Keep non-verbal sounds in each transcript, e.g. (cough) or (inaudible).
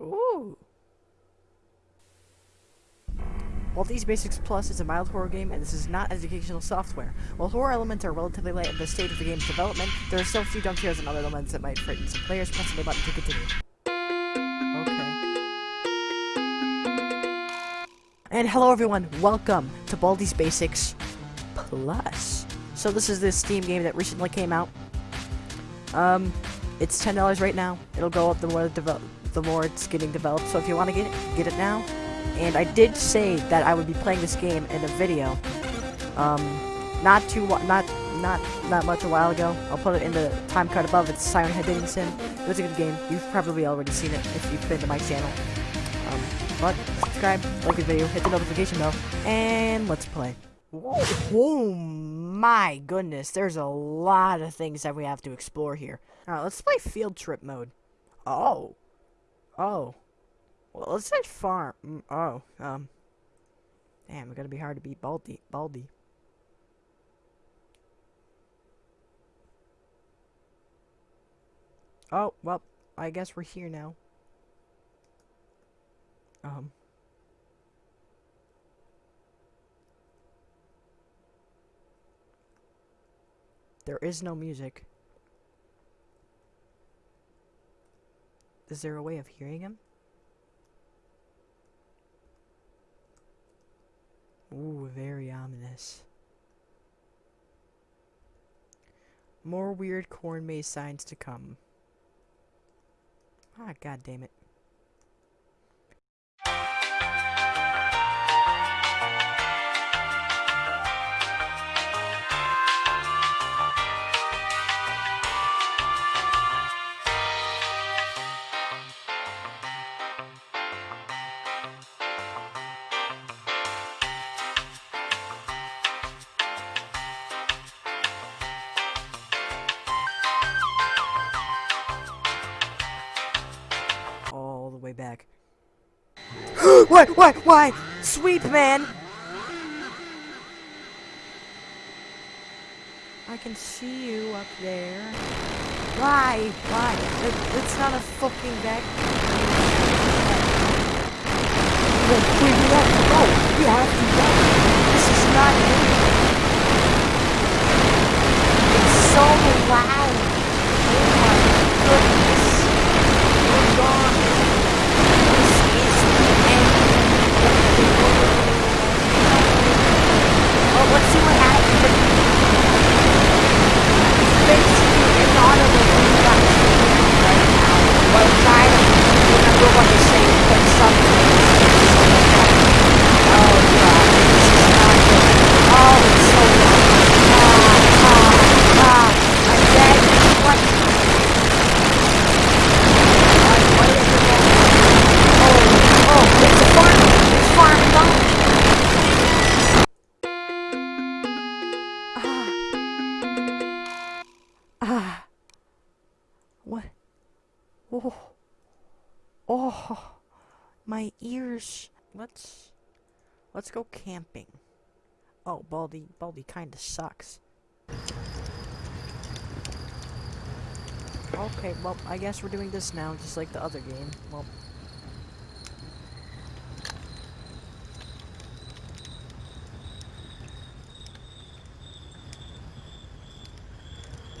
Ooh. Baldi's Basics Plus is a mild horror game, and this is not educational software. While horror elements are relatively light at the stage of the game's development, there are still a few jump scares and other elements that might frighten some players. Pressing the button to continue. Okay. And hello everyone, welcome to Baldi's Basics Plus. So this is this Steam game that recently came out. Um, it's ten dollars right now. It'll go up the more the, the more it's getting developed. So if you want to get it, get it now. And I did say that I would be playing this game in a video. Um, not too not not not much a while ago. I'll put it in the time card above. It's Siren Head Dating Sim. It was a good game. You've probably already seen it if you've been to my channel. Um, but subscribe, like the video, hit the notification bell, and let's play. Oh my goodness, there's a lot of things that we have to explore here. Alright, let's play field trip mode. Oh. Oh. Well, let's say farm. Mm, oh, um. Damn, it's gonna be hard to beat Baldi. Baldi. Oh, well, I guess we're here now. Um. There is no music. Is there a way of hearing him? Ooh, very ominous. More weird corn maze signs to come. Ah, god damn it. Why, why, why? Sweep, man! I can see you up there. Why? Why? It, it's not a fucking wait, we have to go. We have to go. This is not it. It's so loud. Oh my goodness. We're gone. Oh. My ears. Let's let's go camping. Oh, Baldi, Baldi kinda sucks. Okay, well, I guess we're doing this now, just like the other game. Well,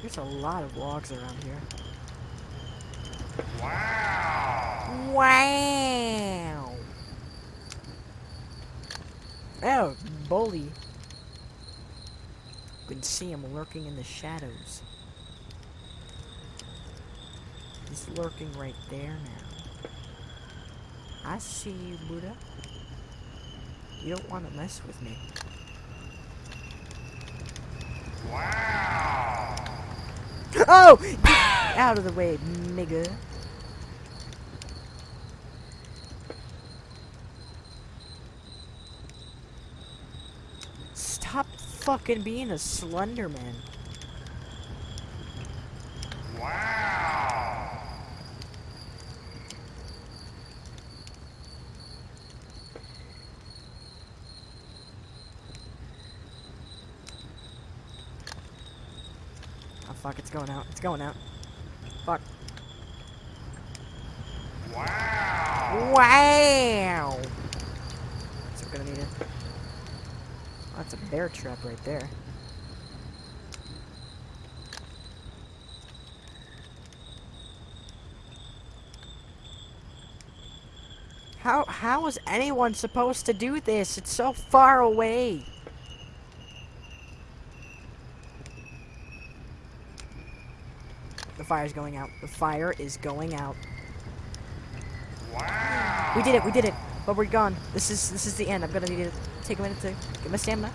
there's a lot of logs around here. Wow! Wow! Oh, bully. You can see him lurking in the shadows. He's lurking right there now. I see you, Buddha. You don't want to mess with me. Wow! Oh! Get out of the way, nigga. Stop fucking being a Slender Man. Oh fuck, it's going out. It's going out. Fuck. Wow. Wow! So we're gonna need it. Oh, that's a bear trap right there. How how is anyone supposed to do this? It's so far away. The fire's going out. The fire is going out. Wow. We did it. We did it. But we're gone. This is this is the end. I'm gonna need to take a minute to get my stamina.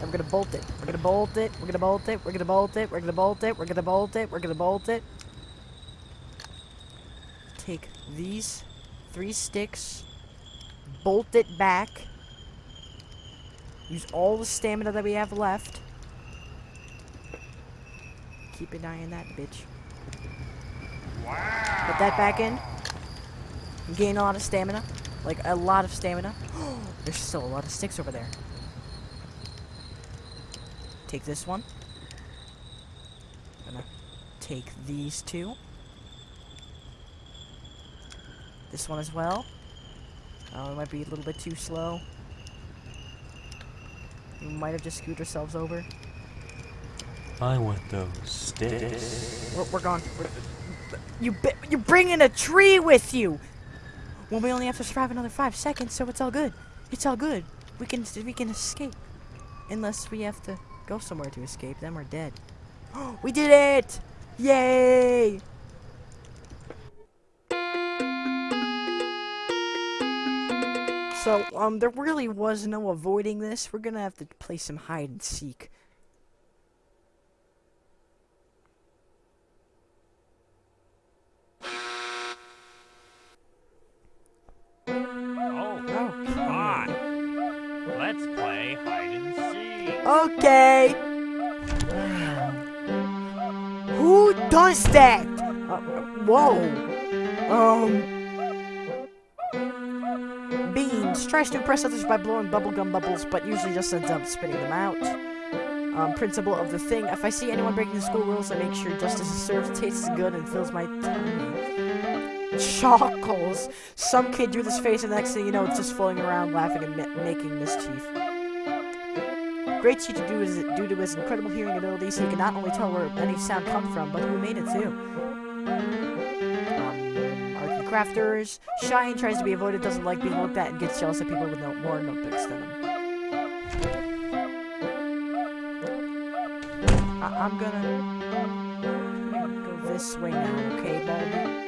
I'm gonna bolt it. We're gonna bolt it. We're gonna bolt it. We're gonna bolt it. We're gonna bolt it. We're gonna bolt it. We're gonna bolt it. Take these three sticks. Bolt it back. Use all the stamina that we have left. Keep an eye on that bitch. Wow. Put that back in. Gain a lot of stamina. Like, a lot of stamina. There's still a lot of sticks over there. Take this one. Gonna take these two. This one as well. Oh, it might be a little bit too slow. We might have just screwed ourselves over. I want those sticks. We're, we're gone. We're, you you bringing a tree with you. Well, we only have to survive another five seconds, so it's all good. It's all good. We can we can escape, unless we have to go somewhere to escape. Then we're dead. (gasps) we did it! Yay! So, um, there really was no avoiding this. We're gonna have to play some hide and seek. Okay. Who does that? Uh, whoa. Um. Beans tries to impress others by blowing bubblegum bubbles, but usually just ends up spitting them out. Um, Principal of the thing. If I see anyone breaking the school rules, I make sure justice is served, tastes good, and fills my tummy. Chuckles. Some kid drew this face, and the next thing you know, it's just floating around, laughing and making mischief. Great due, his, due to his incredible hearing abilities, he can not only tell where any sound come from, but who made it too. Um, crafters. Shine tries to be avoided, doesn't like being looked at, and gets jealous of people with no more notebooks than him. I am gonna, gonna go this way now, okay, Baldi?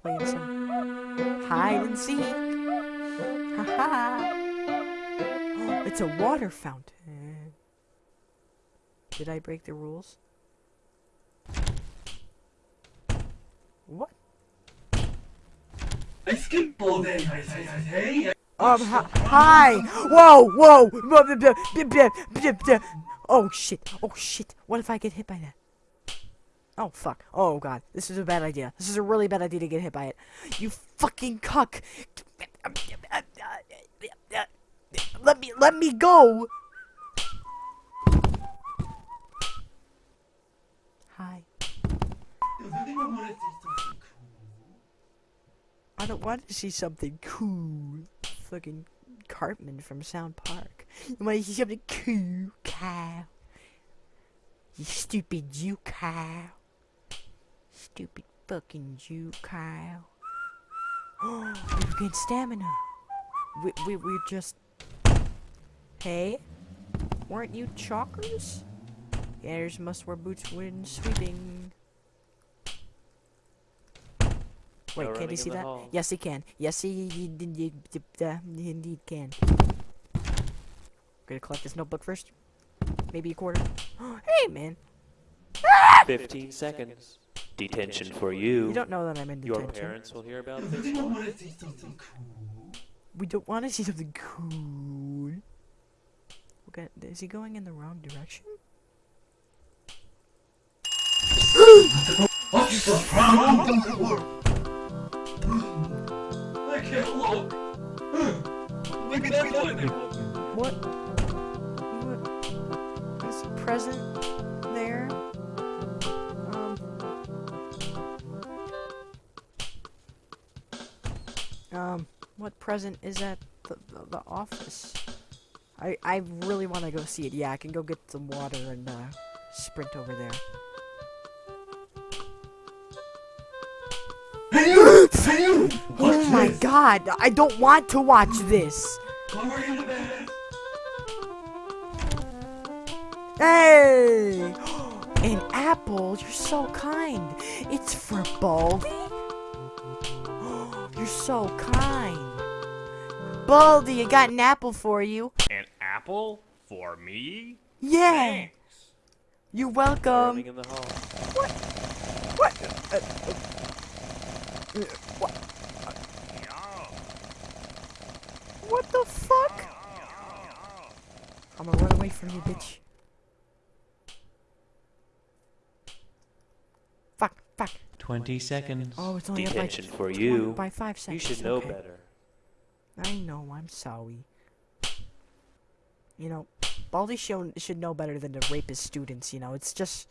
Playing some hide and seek. Haha. It's a water fountain. Did I break the rules? What? I skipped ball Um, hi! Whoa, whoa! Oh shit, oh shit. What if I get hit by that? Oh fuck. Oh god. This is a bad idea. This is a really bad idea to get hit by it. You fucking cuck! Let me let me go. Hi. I don't want to see something cool. Fucking Cartman from South Park. You want to see something cool, cow? You stupid Jew cow. Stupid fucking Jew cow. (gasps) We've gained stamina. We, we, we're just Hey, weren't you chalkers? Gators must wear boots when sweeping. Wait, can he see that? Hall. Yes, he can. Yes, he, he, he, uh, he indeed can. Gonna collect this notebook first. Maybe a quarter. (gasps) hey, man. 15 seconds. Detention for you. You don't know that I'm in detention. Your parents will hear about (laughs) this. We don't want to see something cool. Okay, is he going in the wrong direction? What's the problem? I can't look. Look at that What? What? Is a present there? Um. Um, what present is at the, the, the office? I, I really want to go see it. Yeah, I can go get some water and, uh, sprint over there. Oh my god, I don't want to watch this! Hey! An apple? You're so kind. It's for Baldi? You're so kind. Baldi, I got an apple for you. An apple for me? Yeah! Thanks. You're welcome. in the hall. What? Uh, uh, what? What the fuck? I'm gonna run away from you, bitch. Fuck, fuck. 20 seconds. Oh, it's only up by, for you. by five seconds. You should know okay. better. I know, I'm sorry. You know, Baldi should, should know better than to rape his students, you know, it's just...